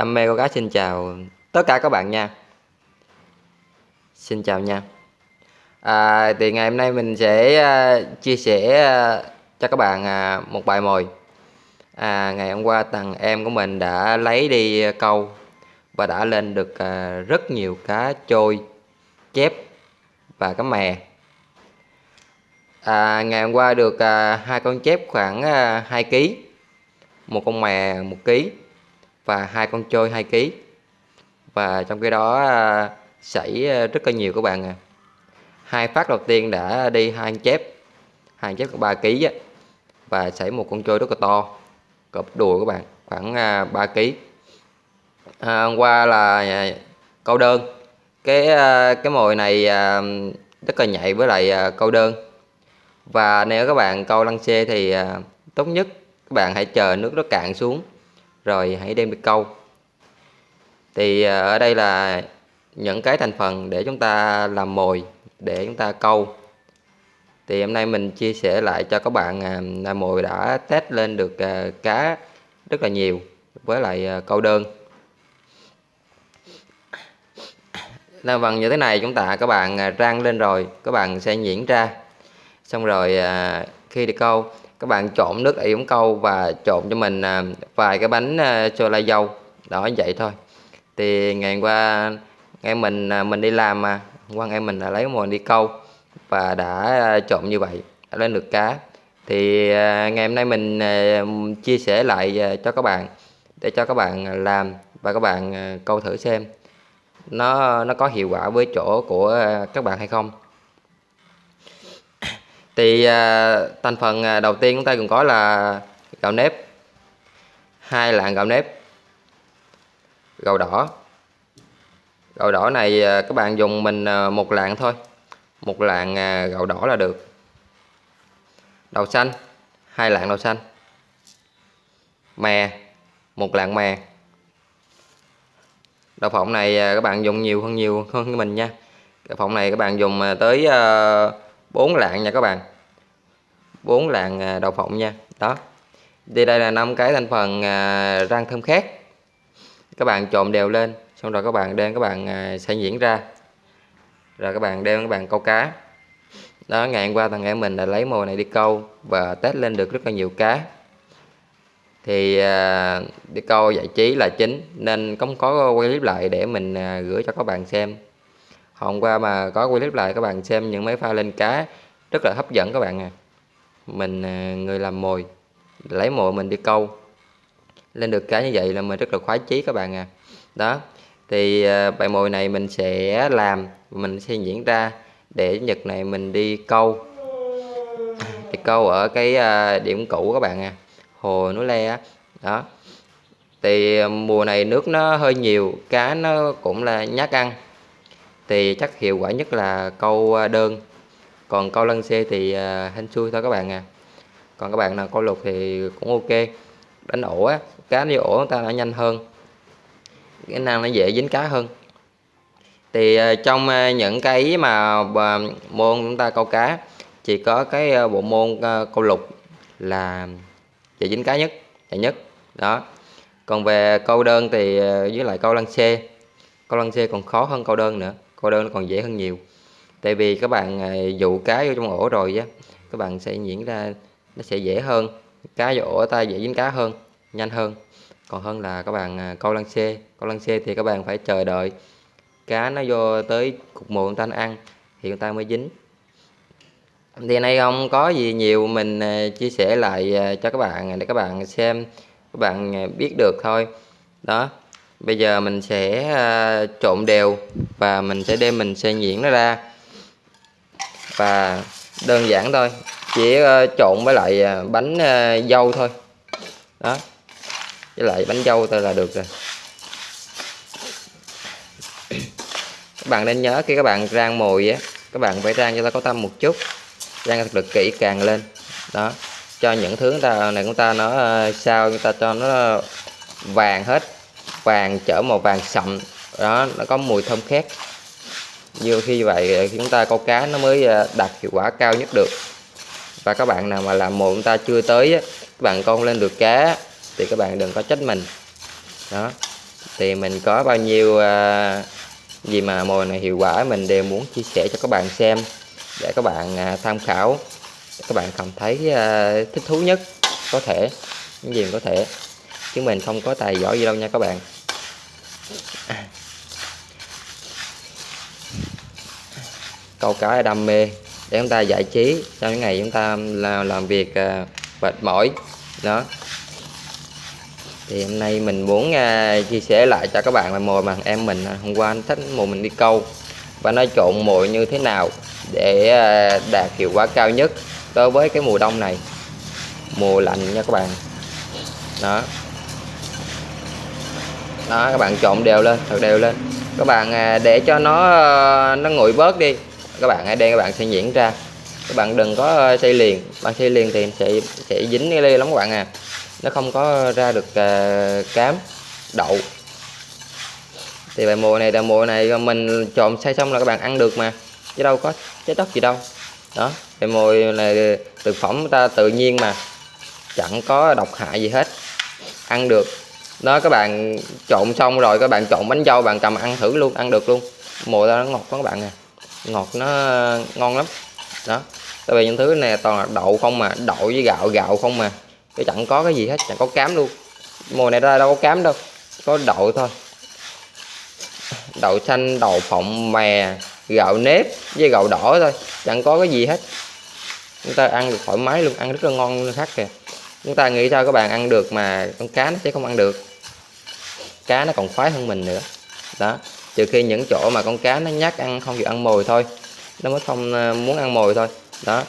đam mê câu cá xin chào tất cả các bạn nha. Xin chào nha. À, thì ngày hôm nay mình sẽ uh, chia sẻ uh, cho các bạn uh, một bài mồi. À, ngày hôm qua thằng em của mình đã lấy đi câu và đã lên được uh, rất nhiều cá trôi chép và cá mè. À, ngày hôm qua được uh, hai con chép khoảng uh, 2 kg một con mè 1 kg và hai con trôi 2 kg và trong cái đó à, xảy à, rất là nhiều các bạn à hai phát đầu tiên đã đi hai chép hai chép có 3 kg á và xảy một con trôi rất là to cọp đùi các bạn khoảng à, 3 kg à, hôm qua là câu đơn. Cái cái mồi này rất là nhạy với lại câu đơn. Và nếu các bạn câu lăng xê thì tốt nhất các bạn hãy chờ nước nó cạn xuống rồi hãy đem đi câu. Thì à, ở đây là những cái thành phần để chúng ta làm mồi, để chúng ta câu. Thì hôm nay mình chia sẻ lại cho các bạn à, là mồi đã test lên được à, cá rất là nhiều với lại câu đơn. Là bằng như thế này chúng ta, các bạn rang lên rồi, các bạn sẽ nhuyễn ra. Xong rồi khi đi câu các bạn trộn nước yểm câu và trộn cho mình à, vài cái bánh à, sô la dâu. Đó vậy thôi. Thì ngày qua ngày mình à, mình đi làm mà. Qua ngày mình đã lấy mồi đi câu và đã à, trộn như vậy đã lên được cá. Thì ngày hôm nay mình chia sẻ lại cho các bạn để cho các bạn làm và các bạn câu thử xem nó nó có hiệu quả với chỗ của các bạn hay không thì à, thành phần à, đầu tiên chúng ta cần có là gạo nếp. Hai lạng gạo nếp. Gạo đỏ. Gạo đỏ này à, các bạn dùng mình à, một lạng thôi. Một lạng à, gạo đỏ là được. Đậu xanh. Hai lạng đậu xanh. Mè. Một lạng mè. Đậu phộng này à, các bạn dùng nhiều hơn nhiều hơn mình nha. Đậu phộng này các bạn dùng à, tới à, uh, 4 lạng nha các bạn. 4 lạng à, đậu phộng nha. Đó. Thì đây là năm cái thành phần răng rang thơm khác các bạn trộn đều lên xong rồi các bạn đem các bạn à, sẽ diễn ra. Rồi các bạn đem các bạn câu cá. Đó ngày hôm qua thằng em mình đã lấy mồi này đi câu và test lên được rất là nhiều cá. Thì à, đi câu giải trí là chính nên không có quay clip lại để mình à, gửi cho các bạn xem. Hôm qua mà có quay clip lại các bạn xem những mấy pha lên cá rất là hấp dẫn các bạn à mình à, người làm mồi, lấy mồi mình đi câu. Lên được cá như vậy là mình rất là khoái chí các bạn à. Đó, thì à, bài mồi này mình sẽ làm, mình sẽ diễn ra để nhật này mình đi câu. Đi câu ở cái à, điểm cũ các bạn à hồ núi le đó, thì mùa này nước nó hơi nhiều, cá nó cũng là nhát ăn. Thì chắc hiệu quả nhất là câu đơn còn câu lân xe thì uh, hên xui thôi các bạn à. Còn các bạn nào câu lục thì cũng ok. Đánh ổ á cá đi ổ ta nó nhanh hơn. Cái năng nó dễ dính cá hơn. Thì uh, trong uh, những cái mà uh, môn chúng ta câu cá chỉ có cái uh, bộ môn uh, câu lục là dễ dính cá nhất dễ nhất. Đó. Còn về câu đơn thì uh, với lại câu lăng xe câu lăng xe còn khó hơn câu đơn nữa. Câu đơn nó còn dễ hơn nhiều tại vì các bạn à, dụ cá vô trong ổ rồi á, các bạn sẽ diễn ra, nó sẽ dễ hơn. Cá vô ổ ta dễ dính cá hơn, nhanh hơn. Còn hơn là các bạn à, câu lăng xê. Câu lăng xê thì các bạn phải chờ đợi. Cá nó vô tới cục mồi người ta ăn thì người ta mới dính. Thì nay không có gì nhiều mình à, chia sẻ lại cho các bạn để các bạn xem, các bạn biết được thôi. Đó, bây giờ mình sẽ trộn đều và mình sẽ đem mình sẽ nhuyễn nó ra và đơn giản thôi, chỉ ờ, trộn với lại ờ, bánh ờ, dâu thôi. Đó. Với lại bánh dâu thôi là được rồi. Các bạn nên nhớ khi các bạn rang mồi á, các bạn phải rang cho nó có tâm một chút, rang thật được kỹ càng lên. Đó. Cho những thứ ta, này chúng ta nó sao chúng ta cho nó vàng hết, vàng chở màu vàng sậm. Đó, nó có mùi thơm khác như khi vậy ờ, chúng ta câu cá nó mới ờ, đạt hiệu quả cao nhất được. Và các bạn nào mà làm mồi chúng ta chưa tới các bạn con lên được cá thì các bạn đừng có trách mình. Đó. Thì mình có bao nhiêu uh, gì mà mồi này hiệu quả mình đều muốn chia sẻ cho các bạn xem để các bạn uh, tham khảo để các bạn cảm thấy uh, thích thú nhất có thể những gì có thể. Chứ mình không có tài giỏi gì đâu nha các bạn. Câu cá là đam mê để chúng ta giải trí trong những ngày chúng ta làm, làm việc uh, mệt mỏi đó. Thì hôm nay mình muốn à, chia sẻ lại cho các bạn là mồi mà em mình à, hôm qua anh thích mồi mình đi câu và nó trộn mồi như thế nào để à, đạt hiệu quả cao nhất đối với cái mùa đông này. Mùa lạnh nha các bạn. Đó. Đó các bạn trộn đều lên thật đều lên. Các bạn à, để cho nó nó nguội bớt đi các bạn ở đây các bạn sẽ nhuyễn ra. Các bạn đừng có ờ, xây liền. Bạn xây liền thì sẽ sẽ dính cái ly lắm các bạn à. Nó không có ra được uh, cám đậu. Thì bài mùa này là mùa này mình trộn xay xong là các bạn ăn được mà. Chứ đâu có chết đất gì đâu. Đó bài mùa này thực phẩm ta tự nhiên mà. Chẳng có độc hại gì hết. Ăn được. Đó các bạn trộn xong rồi các bạn trộn bánh dâu bạn cầm ăn thử luôn ăn được luôn. Mùa ta nó ngọt quá các bạn à ngọt nó ngon lắm. Đó. Tại vì những thứ này toàn là đậu không mà, đậu với gạo gạo không mà. Chứ chẳng có cái gì hết, chẳng có cám luôn. Mùa này ra đâu có cám đâu, có đậu thôi. Đậu xanh, đậu phộng, mè, gạo nếp với gạo đỏ thôi, chẳng có cái gì hết. Chúng ta ăn được thoải mái luôn, ăn rất là ngon luôn khác kìa. Chúng ta nghĩ sao các bạn ăn được mà con cá nó sẽ không ăn được. Cá nó còn khoái hơn mình nữa. Đó trừ khi những chỗ mà con cá nó nhát ăn không chịu ăn mồi thôi. Nó mới không ờ, muốn ăn mồi thôi. Đó.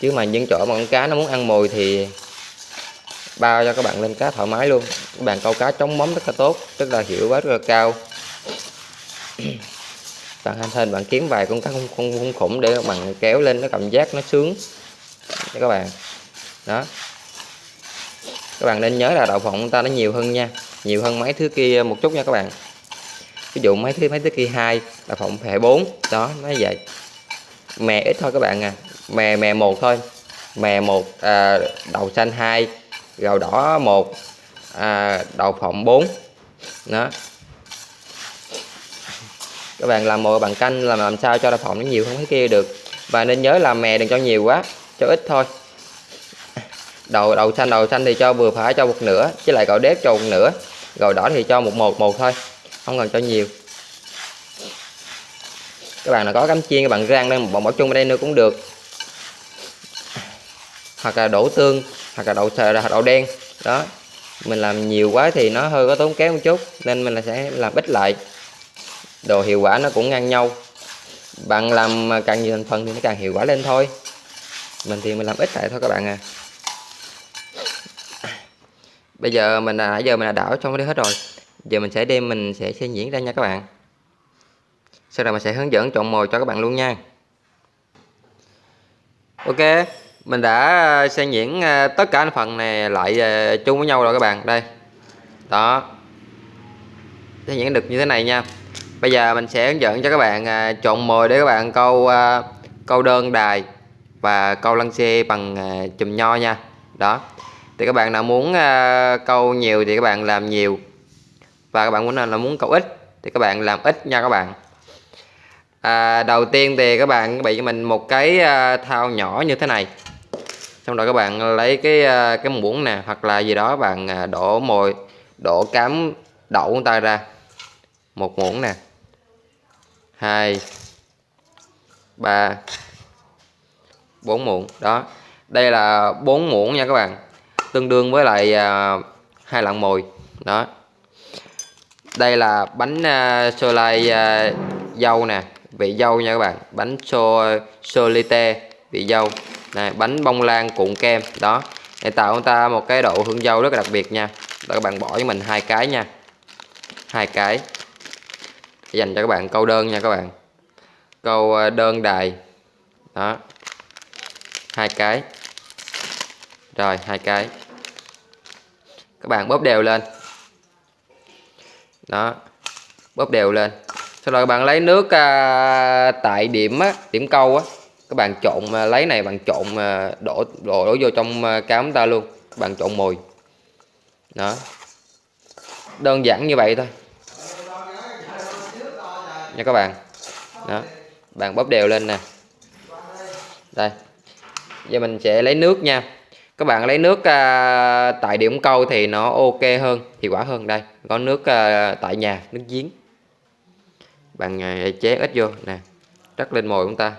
Chứ mà những chỗ mà con cá nó muốn ăn mồi thì bao cho các bạn lên cá thoải mái luôn. Các bạn câu cá chống móng rất là tốt rất là hiệu quả rất là cao. Bạn hành thân bạn kiếm vài con cá không không, không khủng để các bạn kéo lên nó cảm giác nó sướng. Cho các bạn. Đó. Các bạn nên nhớ là đậu phộng ta nó nhiều hơn nha. Nhiều hơn mấy thứ kia một chút nha các bạn ví dụ mấy thứ mấy thứ kia hai là phộng hệ 4 đó nó vậy. Mè ít thôi các bạn à. Mè mè một thôi. Mè một à, đầu xanh hai gầu đỏ một à, đầu phộng 4 đó. Các bạn làm mồi bằng canh làm làm sao cho đậu phộng nó nhiều hơn cái kia được. Và nên nhớ là mè đừng cho nhiều quá cho ít thôi. Đầu đầu xanh đầu xanh thì cho vừa phải cho một nửa chứ lại gạo đếp cho một nửa. Gạo đỏ thì cho một một một thôi không cần cho nhiều. Các bạn nào có cắm chiên, các bạn rang lên một bỏ chung ở đây nữa cũng được. Hoặc là đổ tương, hoặc là đậu là đậu đen. Đó. Mình làm nhiều quá thì nó hơi có tốn kém một chút, nên mình là sẽ làm ít lại. Đồ hiệu quả nó cũng ngang nhau. Bạn làm càng nhiều thành phần thì nó càng hiệu quả lên thôi. Mình thì mình làm ít lại thôi các bạn à. Bây giờ mình là nãy giờ mình đã đảo xong cái hết rồi giờ mình sẽ đem, mình sẽ sẽ diễn ra nha các bạn. Sau đó mình sẽ hướng dẫn chọn mồi cho các bạn luôn nha. Ok, mình đã à, xen nhuyễn à, tất cả phần này lại à, chung với nhau rồi các bạn. Đây. Đó. Xen nhuyễn được như thế này nha. Bây giờ mình sẽ hướng dẫn cho các bạn chọn mồi để các bạn câu câu đơn đài và câu lăng xe bằng chùm nho nha. Đó. Thì các bạn nào muốn câu nhiều thì các bạn làm nhiều và các bạn muốn là muốn câu ít thì các bạn làm ít nha các bạn. À, đầu tiên thì các bạn bị cho mình một cái à, thao nhỏ như thế này. Xong rồi các bạn lấy cái à, cái muỗng nè hoặc là gì đó bạn à, đổ mồi đổ cám đậu của ta ra. Một muỗng nè. Hai ba bốn muỗng. Đó. Đây là bốn muỗng nha các bạn. Tương đương với lại hai lạng mồi. Đó đây là bánh uh, sô lai uh, dâu nè vị dâu nha các bạn. Bánh sô solite vị dâu. Này bánh bông lan cuộn kem đó. Để tạo chúng ta một cái độ hương dâu rất là đặc biệt nha. Đó các bạn bỏ cho mình hai cái nha. Hai cái. Dành cho các bạn câu đơn nha các bạn. Câu à, đơn đài. Đó. Hai cái. Rồi hai cái. Các bạn bóp đều lên đó. Bóp đều lên. Sau đó các bạn lấy nước à, tại điểm á, điểm câu á. Các bạn trộn à, lấy này bạn trộn à, đổ đổ đổ vô trong à, cám ta luôn. Các bạn trộn mùi. Đó. Đơn giản như vậy thôi. Nha các bạn. Đó. Bạn bóp đều lên nè. Đây. Giờ mình sẽ lấy nước nha các bạn lấy nước à, tại điểm câu thì nó ok hơn hiệu quả hơn. Đây có nước à, tại nhà nước giếng. Bạn à, chế ít vô nè rắc lên mồi chúng ta.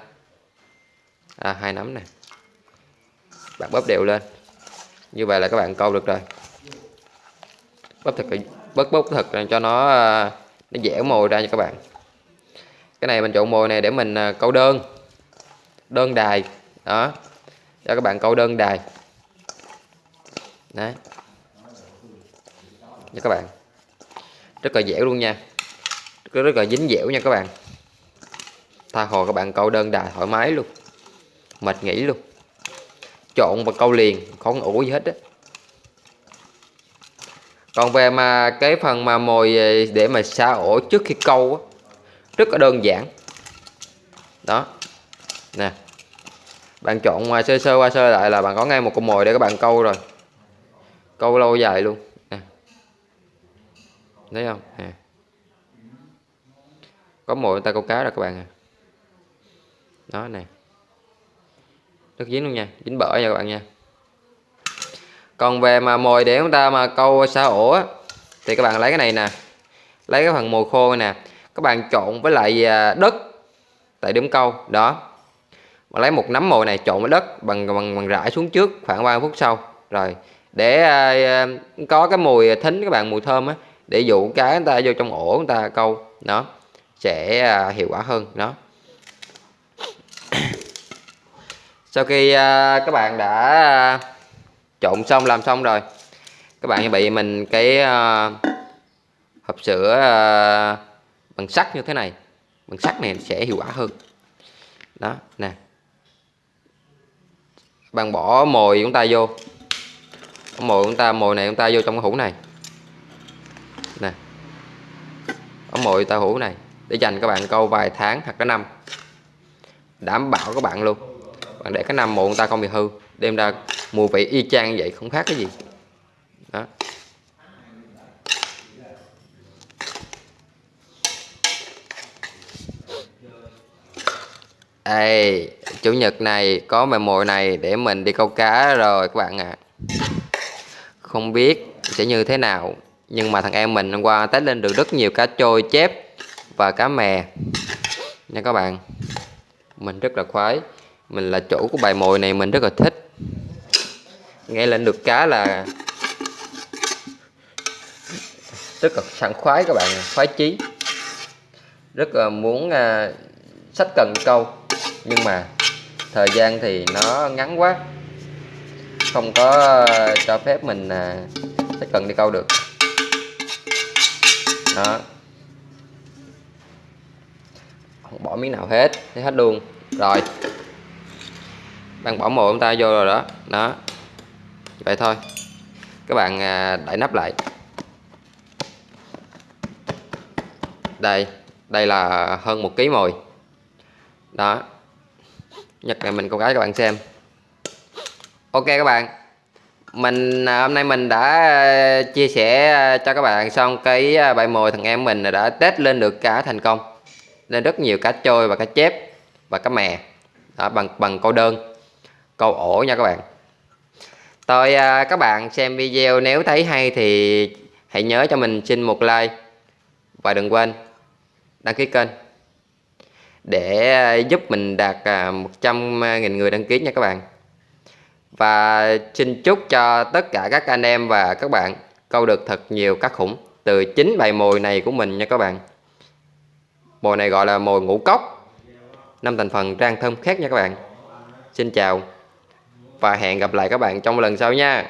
À, hai nắm nè. Bạn bóp đều lên. Như vậy là các bạn câu được rồi. Bóp thật bóp bóp thật cho nó à, nó dẻo mồi ra cho các bạn. Cái này mình chọn mồi này để mình à, câu đơn. Đơn đài đó. Cho các bạn câu đơn đài đấy. Nha các bạn. Rất là dẻo luôn nha. Rất, rất là dính dẻo nha các bạn. Tha hồ các bạn câu đơn đài thoải mái luôn. Mệt nghỉ luôn. Trộn và câu liền không ủ gì hết á. Còn về mà cái phần mà mồi ờ, để mà xa ổ trước khi câu á, rất là đơn giản. Đó. Nè. Bạn chọn ờ, sơ sơ qua sơ lại là bạn có ngay một con mồi để các bạn câu rồi câu lâu dài luôn. Nè. Thấy không? Nè. Có mồi ta câu cá rồi các bạn à. Đó nè. Rất dính luôn nha dính bở nha các bạn nha. Còn về mà mồi để chúng ta mà câu xa ổ á, thì các bạn lấy cái này nè. Lấy cái phần mồi khô nè. Các bạn trộn với lại à, đất tại điểm câu đó. Mà lấy một nắm mồi này trộn với đất bằng bằng bằng rải xuống trước khoảng 3 phút sau. Rồi để à, à, có cái mùi thính, các bạn, mùi thơm á, để dụ cá người ta vô trong ổ người ta câu, đó, sẽ à, hiệu quả hơn, đó. Sau khi các bạn đã trộn xong, làm xong rồi, các bạn chuẩn bị mình cái hộp sữa bằng sắt như thế này, bằng sắt này sẽ hiệu quả hơn. Đó, nè. Bạn bỏ mồi chúng ta vô mồi chúng ta mồi này chúng ta vô trong cái hũ này. Nè. Ống mồi ta hũ này để dành các bạn câu vài tháng hoặc cả năm. Đảm bảo các bạn luôn. Bạn để cái năm mồi chúng ta không bị hư đem ra mùi vị y chang như vậy không khác cái gì. Đó. Đây, chủ nhật này có mồi mồi này để mình đi câu cá rồi các bạn ạ. À. Không biết sẽ như thế nào, nhưng mà thằng em mình hôm qua test lên được rất nhiều cá trôi chép và cá mè. Nha các bạn. Mình rất là khoái. Mình là chủ của bài mồi này mình rất là thích. Nghe lên được cá là rất là sảng khoái các bạn, khoái chí. Rất là muốn uh, sách cần câu nhưng mà thời gian thì nó ngắn quá không có ờ, cho phép mình ờ, tiếp cần đi câu được. Đó. Không bỏ miếng nào hết, thấy hết luôn. Rồi. Đang bỏ mồi chúng ta vô rồi đó. Đó. Vậy thôi. Các bạn ờ, đậy nắp lại. Đây. Đây là hơn một ký mồi. Đó. Nhật này mình câu cái các bạn xem ok các bạn. Mình à, hôm nay mình đã à, chia sẻ à, cho các bạn xong cái bài mồi thằng em mình đã test lên được cá thành công. Lên rất nhiều cá trôi và cá chép và cá mè. Đó, bằng bằng câu đơn câu ổ nha các bạn. Tôi các bạn xem video nếu thấy hay thì hãy nhớ cho mình xin một like và đừng quên đăng ký kênh để giúp mình đạt 100.000 người đăng ký nha các bạn và xin chúc cho tất cả các anh em và các bạn câu được thật nhiều cá khủng. Từ chính bài mồi này của mình nha các bạn. Mồi này gọi là mồi ngũ cốc. Năm thành phần rang thơm khác nha các bạn. Xin chào và hẹn gặp lại các bạn trong lần sau nha.